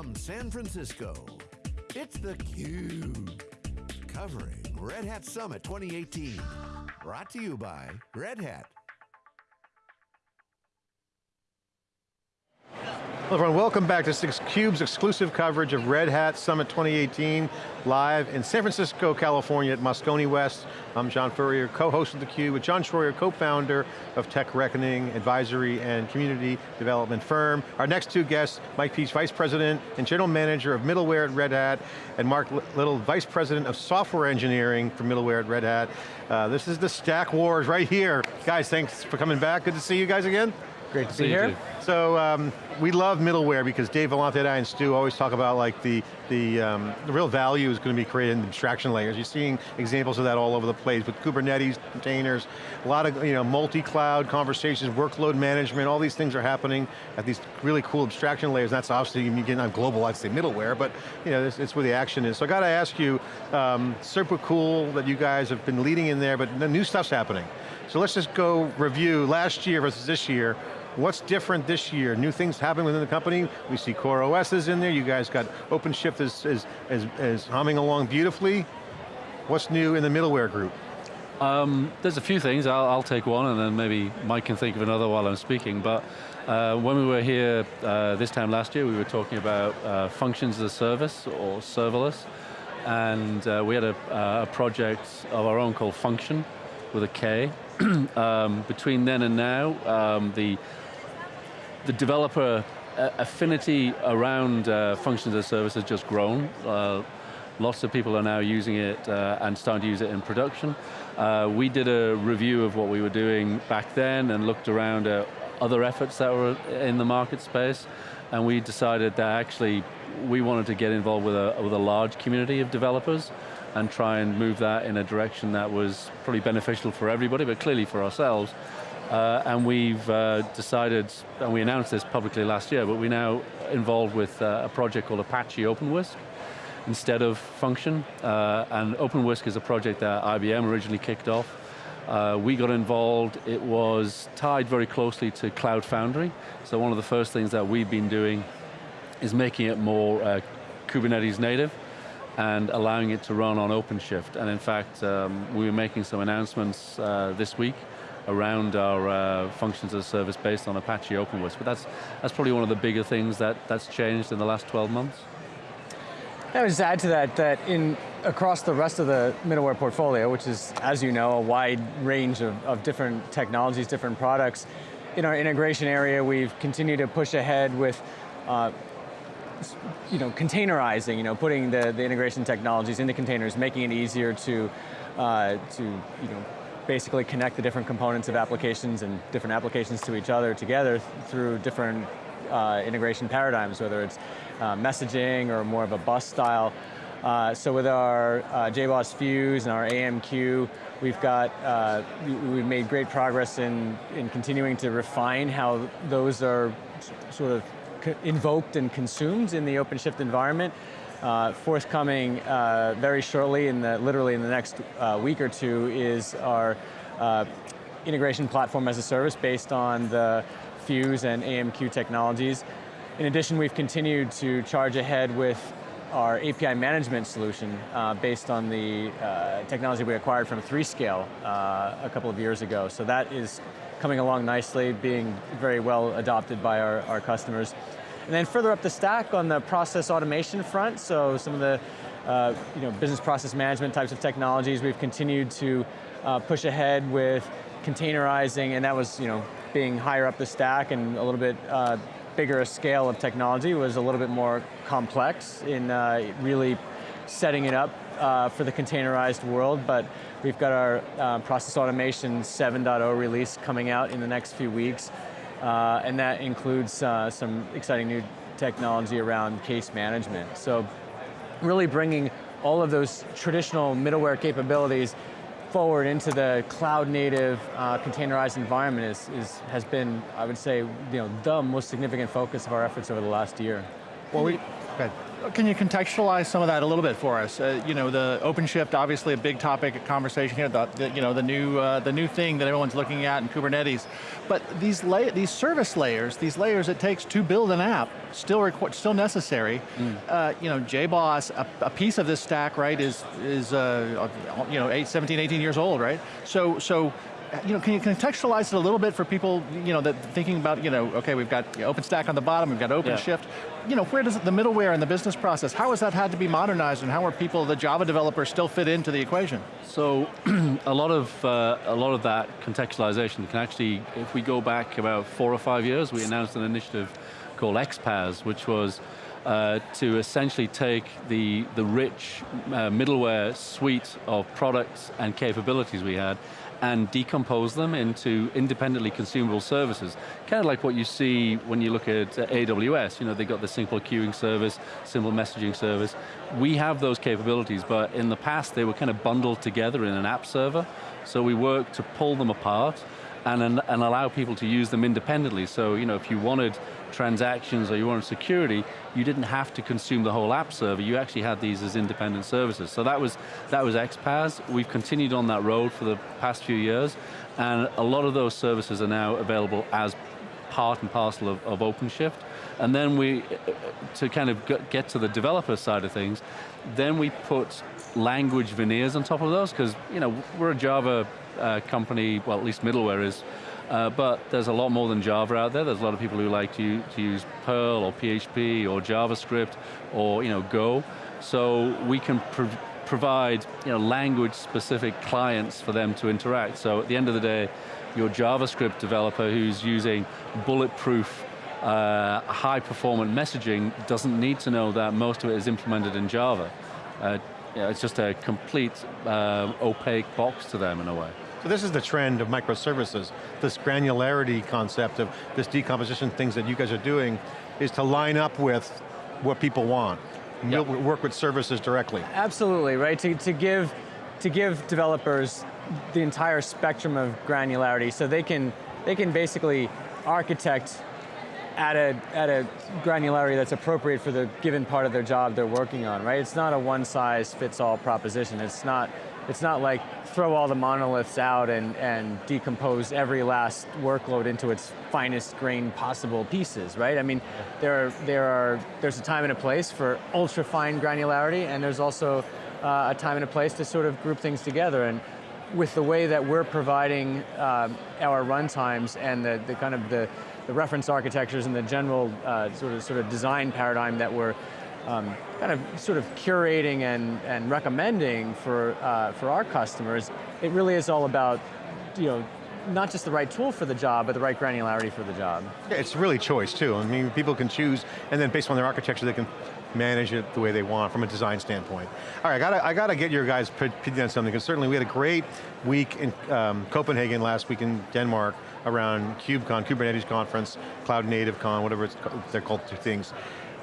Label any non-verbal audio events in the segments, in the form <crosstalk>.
from San Francisco, it's theCUBE. Covering Red Hat Summit 2018. Brought to you by Red Hat. Everyone, welcome back to theCUBE's exclusive coverage of Red Hat Summit 2018, live in San Francisco, California at Moscone West. I'm John Furrier, co-host of theCUBE with John Troyer, co-founder of Tech Reckoning Advisory and Community Development Firm. Our next two guests, Mike Piech, Vice President and General Manager of Middleware at Red Hat, and Mark Little, Vice President of Software Engineering for Middleware at Red Hat. Uh, this is the Stack Wars right here. Guys, thanks for coming back. Good to see you guys again. Great to see you here. So um, we love middleware because Dave Vellante and I and Stu always talk about like the, the, um, the real value is going to be created in the abstraction layers. You're seeing examples of that all over the place with Kubernetes, containers, a lot of you know, multi-cloud conversations, workload management, all these things are happening at these really cool abstraction layers. That's obviously, you get on global, I'd say middleware, but you know, it's, it's where the action is. So I got to ask you, um, super cool that you guys have been leading in there, but the new stuff's happening. So let's just go review last year versus this year. What's different this year? New things happening within the company. We see CoreOS is in there. You guys got OpenShift is, is, is, is humming along beautifully. What's new in the middleware group? Um, there's a few things, I'll, I'll, take one and then maybe Mike can think of another while I'm speaking, but uh, when we were here uh, this time last year, we were talking about uh, functions as a service or serverless, and uh, we had a, uh, a, project of our own called Funktion with a K. <clears throat> um, between then and now, um, the the developer uh, affinity around uh, functions as a service has just grown. Uh, lots of people are now using it uh, and starting to use it in production. Uh, we did a review of what we were doing back then and looked around at other efforts that were in the market space, and we decided that actually we wanted to get involved with a, with a large community of developers and try and move that in a direction that was probably beneficial for everybody, but clearly for ourselves. Uh, and we've uh, decided, and we announced this publicly last year, but we're now involved with uh, a project called Apache OpenWhisk instead of Funktion. Uh, and OpenWhisk is a project that IBM originally kicked off. Uh, we got involved, it was tied very closely to Cloud Foundry. So one of the first things that we've been doing is making it more uh, Kubernetes native and allowing it to run on OpenShift. And in fact, um, we were making some announcements this week around our uh, functions as a service based on Apache OpenWhisk. But that's, that's probably one of the bigger things that, that's changed in the last 12 months. I would just add to that, that in across the rest of the middleware portfolio, which is, as you know, a wide range of, of different technologies, different products, in our integration area, we've continued to push ahead with uh, you know, containerizing, you know, putting the, the integration technologies into containers, making it easier to, uh, to you know, basically connect the different components of applications and different applications to each other together through different uh, integration paradigms, whether it's uh, messaging or more of a bus style. Uh, so with our uh, JBoss Fuse and our AMQ, we've got, uh, we've made great progress in, in continuing to refine how those are sort of invoked and consumed in the OpenShift environment. Uh, forthcoming uh, very shortly, in the, literally in the next uh, week or two, is our uh, integration platform as a service based on the Fuse and AMQ technologies. In addition, we've continued to charge ahead with our API management solution uh, based on the uh, technology we acquired from 3Scale a couple of years ago. So that is coming along nicely, being very well adopted by our, our customers. And then further up the stack on the process automation front, so some of the uh, you know, business process management types of technologies, we've continued to uh, push ahead with containerizing, and that was you know, being higher up the stack and a little bit uh, bigger a scale of technology was a little bit more complex in uh, really setting it up uh, for the containerized world, but we've got our uh, process automation 7.0 release coming out in the next few weeks. Uh, and that includes uh, some exciting new technology around case management. So really bringing all of those traditional middleware capabilities forward into the cloud native uh, containerized environment is, is, has been, I would say, you know, the most significant focus of our efforts over the last year. Well, we, Good. Can you contextualize some of that a little bit for us? Uh, you know, the OpenShift, obviously a big topic of conversation here, the, the you know, the new, uh, the new thing that everyone's looking at in Kubernetes. But these, these service layers, these layers it takes to build an app, still, still necessary. Mm. Uh, you know, JBoss, a, a, piece of this stack, right, is, is uh, you know, eight, 17, 18 years old, right? So, so you know, can you contextualize it a little bit for people, you know, that thinking about, you know, okay, we've got OpenStack on the bottom, we've got OpenShift. Yeah. You know, where does the middleware and the business process, how has that had to be modernized and how are people, the Java developers, still fit into the equation? So, <clears throat> a lot of uh, a lot of that contextualization can actually, if we go back about four or five years, we announced an initiative called XPaaS, which was uh, to essentially take the, the rich uh, middleware suite of products and capabilities we had and decompose them into independently consumable services. Kind of like what you see when you look at uh, AWS, you know, they got the simple queuing service, simple messaging service. We have those capabilities, but in the past they were kind of bundled together in an app server, so we worked to pull them apart and, and allow people to use them independently. So, you know, if you wanted transactions or you wanted security, you didn't have to consume the whole app server, you actually had these as independent services. So that was, that was XPaaS. We've continued on that road for the past few years, and a lot of those services are now available as part and parcel of, of OpenShift. And then we, to kind of get to the developer side of things, then we put language veneers on top of those, because you know, we're a Java uh, company, well at least middleware is, uh, but there's a lot more than Java out there. There's a lot of people who like to, to use Perl or PHP or JavaScript or you know, Go. So we can provide you know, language-specific clients for them to interact. So at the end of the day, your JavaScript developer who's using bulletproof uh, high-performant messaging doesn't need to know that most of it is implemented in Java. Uh, it's just a complete uh, opaque box to them in a way. So this is the trend of microservices, this granularity concept of this decomposition things that you guys are doing is to line up with what people want. Yep. Work with services directly. Absolutely, right? To, to, give, to give developers the entire spectrum of granularity so they can, they can basically architect at a, at a granularity that's appropriate for the given part of their job they're working on, right? It's not a one size fits all proposition. It's not it's not like throw all the monoliths out and, and decompose every last workload into its finest grain possible pieces, right? I mean, there are, there are, there's a time and a place for ultra fine granularity and there's also uh, a time and a place to sort of group things together. And with the way that we're providing uh, our runtimes and the, the kind of the, the reference architectures and the general uh, sort of sort of design paradigm that we're um, kind of sort of curating and, and recommending for, uh, for our customers, it really is all about, you know, not just the right tool for the job, but the right granularity for the job. Yeah, it's really choice too. I mean, people can choose, and then based on their architecture, they can manage it the way they want from a design standpoint. All right, I got I to get your guys' opinion on something, because certainly we had a great week in um, Copenhagen last week in Denmark around KubeCon, Kubernetes conference, CloudNativeCon, whatever they're called two things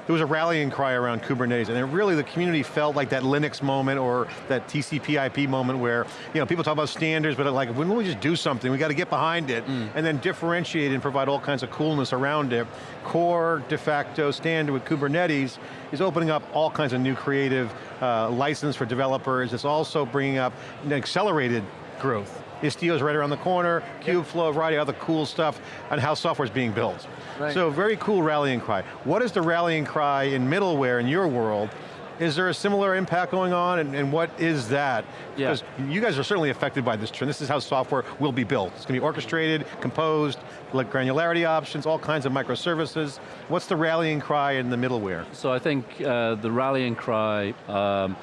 there was a rallying cry around Kubernetes, and it really the community felt like that Linux moment or that TCP IP moment where, you know, people talk about standards, but like, don't we just do something? We got to get behind it, mm. and then differentiate and provide all kinds of coolness around it. Core, de facto, standard with Kubernetes is opening up all kinds of new creative uh, license for developers. It's also bringing up an accelerated growth. Istio is right around the corner, Kubeflow, a variety of other cool stuff on how software is being built. Right. So very cool rallying cry. What is the rallying cry in middleware in your world? Is there a similar impact going on, and, and what is that? Yeah. Because you guys are certainly affected by this trend. This is how software will be built. It's going to be orchestrated, composed, like granularity options, all kinds of microservices. What's the rallying cry in the middleware? So I think uh, the rallying cry, um,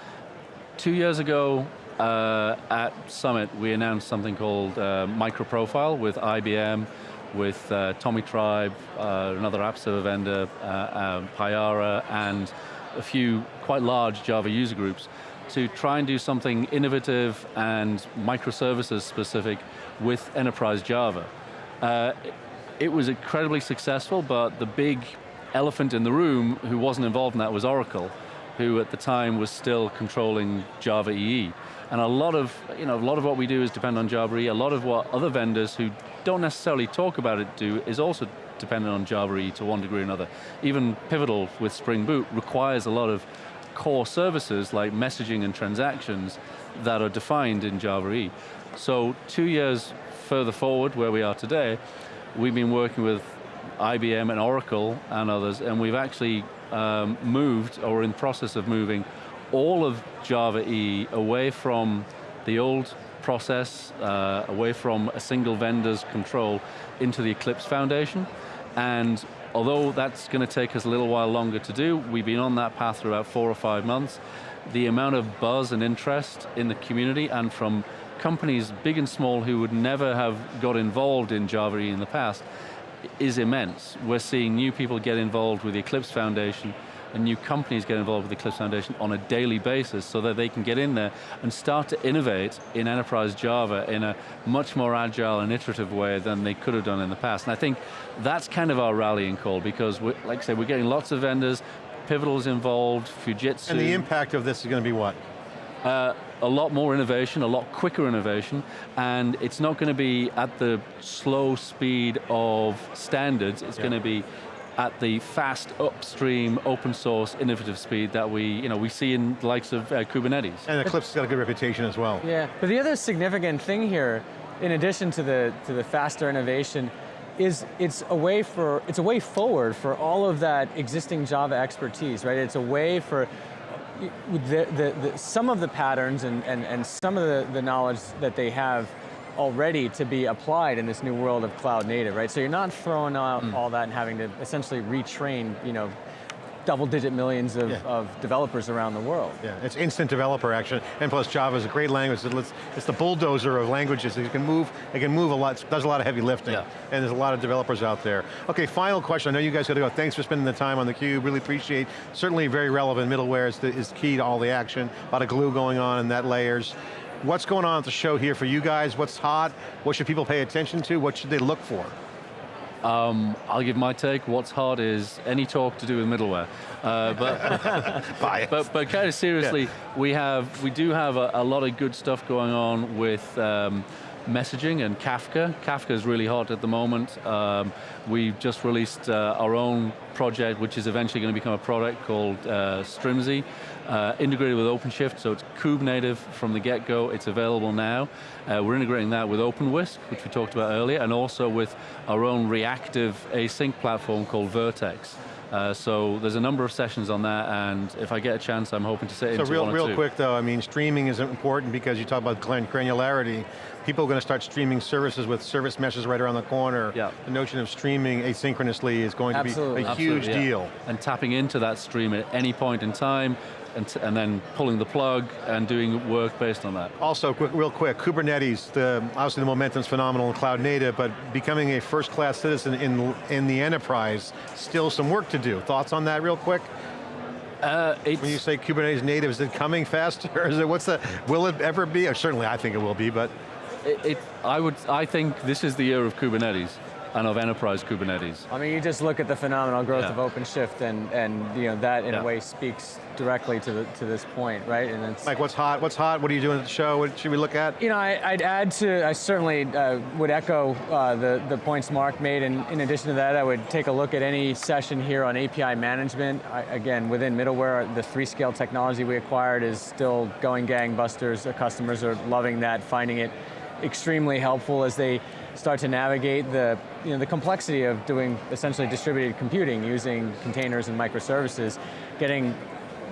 two years ago, uh, at Summit, we announced something called uh, MicroProfile with IBM, with uh, Tomitribe, uh, another app server vendor, uh, um, Payara, and a few quite large Java user groups to try and do something innovative and microservices specific with enterprise Java. Uh, it was incredibly successful, but the big elephant in the room who wasn't involved in that was Oracle, who at the time was still controlling Java EE. And a lot of, you know, a lot of what we do is depend on Java EE. A lot of what other vendors who don't necessarily talk about it do is also dependent on Java EE to one degree or another. Even Pivotal with Spring Boot requires a lot of core services like messaging and transactions that are defined in Java EE. So two years further forward where we are today, we've been working with IBM and Oracle and others, and we've actually um, moved, or in process of moving, all of Java E away from the old process, uh, away from a single vendor's control into the Eclipse Foundation. And although that's going to take us a little while longer to do, we've been on that path for about four or five months. The amount of buzz and interest in the community and from companies big and small who would never have got involved in Java E in the past is immense. We're seeing new people get involved with the Eclipse Foundation and new companies get involved with the Eclipse Foundation on a daily basis so that they can get in there and start to innovate in enterprise Java in a much more agile and iterative way than they could have done in the past. And I think that's kind of our rallying call because, like I said, we're getting lots of vendors, Pivotal's involved, Fujitsu. And the impact of this is going to be what? Uh, a lot more innovation, a lot quicker innovation, and it's not going to be at the slow speed of standards, it's yeah. going to be at the fast upstream open source innovative speed that we, you know, we see in the likes of uh, Kubernetes. And Eclipse has got a good reputation as well. Yeah, but the other significant thing here, in addition to the, to the faster innovation, is it's a way for, it's a way forward for all of that existing Java expertise, right? It's a way for the, the, the, some of the patterns and, and, and some of the, the knowledge that they have already to be applied in this new world of cloud native, right? So you're not throwing out mm. all that and having to essentially retrain, you know, double digit millions of, yeah. of, developers around the world. Yeah, it's instant developer action, and plus Java is a great language. It's the bulldozer of languages. It can move, it can move a lot, does a lot of heavy lifting, yeah. and there's a lot of developers out there. Okay, final question, I know you guys got to go. Thanks for spending the time on theCUBE, really appreciate, certainly very relevant, middleware is, the, is key to all the action, a lot of glue going on in that layers. What's going on at the show here for you guys? What's hot? What should people pay attention to? What should they look for? Um, I'll give my take. What's hard is any talk to do with middleware. Uh, but, <laughs> but, but kind of seriously, yeah. we have we do have a, a, lot of good stuff going on with um, messaging and Kafka. Kafka is really hot at the moment. Um, we've just released uh, our own project, which is eventually going to become a product called uh, Strimzi, uh, integrated with OpenShift, so it's Kube native from the get-go, it's available now. Uh, we're integrating that with OpenWhisk, which we talked about earlier, and also with our own reactive async platform called Vert.x. Uh, so there's a number of sessions on that, and if I get a chance, I'm hoping to sit so into real, one real quick though, I mean, streaming is important because you talk about granularity. People are going to start streaming services with service meshes right around the corner. Yeah. The notion of streaming asynchronously is going Absolutely. to be a huge Absolutely, deal. And tapping into that stream at any point in time, and, and, then pulling the plug and doing work based on that. Also, quick, real quick, Kubernetes, the, obviously the momentum's phenomenal in cloud native, but becoming a first class citizen in, in the enterprise, still some work to do. Thoughts on that real quick? Uh, when you say Kubernetes native, is it coming <laughs> faster? Is it, what's the, will it ever be? Or certainly I think it will be, but. It, it, I would, I think this is the year of Kubernetes and of enterprise Kubernetes. I mean, you just look at the phenomenal growth yeah. of OpenShift and, and you know, that in yeah. a way speaks directly to, the, to this point, right? And it's Mike, what's hot? What's hot? What are you doing at the show? What should we look at? You know, I, would add to, I certainly uh, would echo uh, the, the points Mark made, and in addition to that, I would take a look at any session here on API management. I, again, within middleware, the 3Scale technology we acquired is still going gangbusters. The customers are loving that, finding it extremely helpful as they start to navigate the, you know, the complexity of doing essentially distributed computing using containers and microservices, getting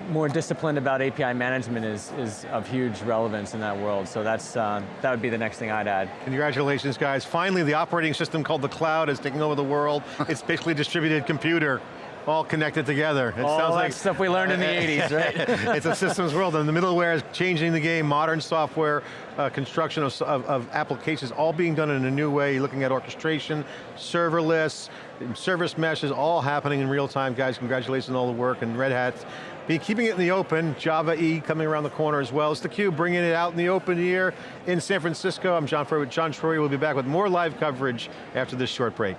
more disciplined about API management is, is of huge relevance in that world. So that's, uh, that would be the next thing I'd add. Congratulations guys. Finally, the operating system called the cloud is taking over the world. <laughs> it's basically distributed computer all connected together. It all sounds like stuff we learned in the <laughs> 80s, right? <laughs> it's a systems world, and the middleware is changing the game, modern software, uh, construction of, of, of, applications, all being done in a new way, You're looking at orchestration, serverless, service meshes, all happening in real time. Guys, congratulations on all the work, and Red Hat be keeping it in the open, Java E coming around the corner as well. It's theCUBE bringing it out in the open here in San Francisco. I'm John Furrier with John Troyer. We'll be back with more live coverage after this short break.